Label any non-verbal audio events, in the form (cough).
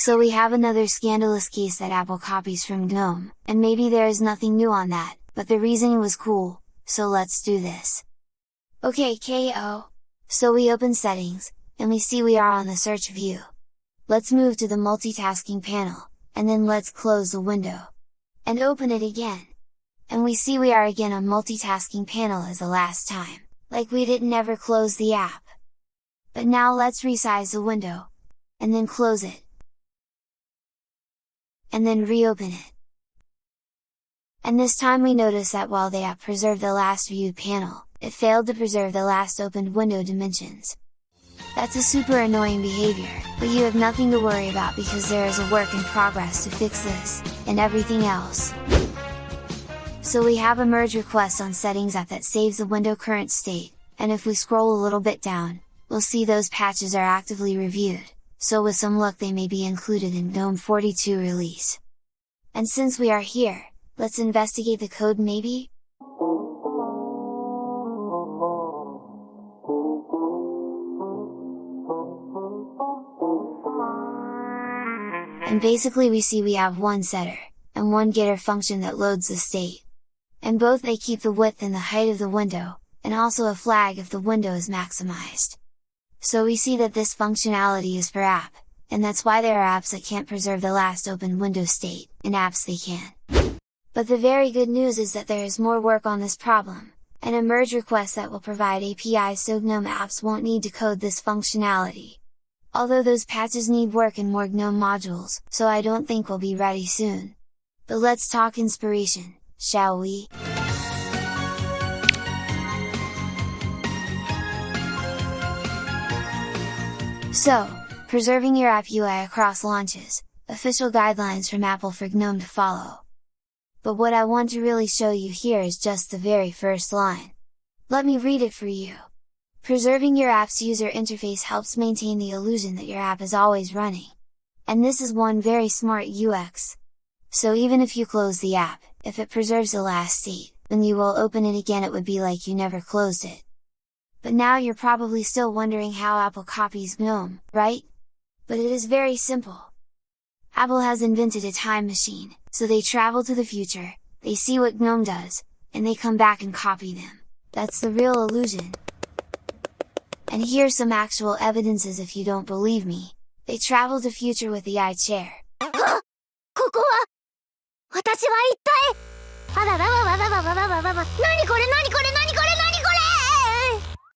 So we have another scandalous case that Apple copies from GNOME, and maybe there is nothing new on that, but the reasoning was cool, so let's do this! Okay KO! So we open settings, and we see we are on the search view. Let's move to the multitasking panel, and then let's close the window. And open it again! And we see we are again on multitasking panel as the last time, like we didn't ever close the app. But now let's resize the window, and then close it, and then reopen it. And this time we notice that while the app preserved the last viewed panel, it failed to preserve the last opened window dimensions. That's a super annoying behavior, but you have nothing to worry about because there is a work in progress to fix this, and everything else. So we have a merge request on settings app that saves the window current state, and if we scroll a little bit down, we'll see those patches are actively reviewed, so with some luck they may be included in GNOME 42 release. And since we are here, let's investigate the code maybe? And basically we see we have one setter, and one getter function that loads the state. And both they keep the width and the height of the window, and also a flag if the window is maximized. So we see that this functionality is for app, and that's why there are apps that can't preserve the last open window state, and apps they can. But the very good news is that there is more work on this problem, and a merge request that will provide APIs so GNOME apps won't need to code this functionality. Although those patches need work in more GNOME modules, so I don't think we'll be ready soon. But let's talk inspiration, shall we? So, preserving your app UI across launches, official guidelines from Apple for GNOME to follow. But what I want to really show you here is just the very first line. Let me read it for you. Preserving your app's user interface helps maintain the illusion that your app is always running. And this is one very smart UX. So even if you close the app, if it preserves the last state, when you will open it again it would be like you never closed it But now you're probably still wondering how Apple copies GNOME, right? But it is very simple! Apple has invented a time machine, so they travel to the future, they see what GNOME does, and they come back and copy them. That's the real illusion! And here's some actual evidences if you don't believe me! They travel to future with the iChair. こ(gasps) こは私は一体あらららららららららら何これ何これ何 (laughs)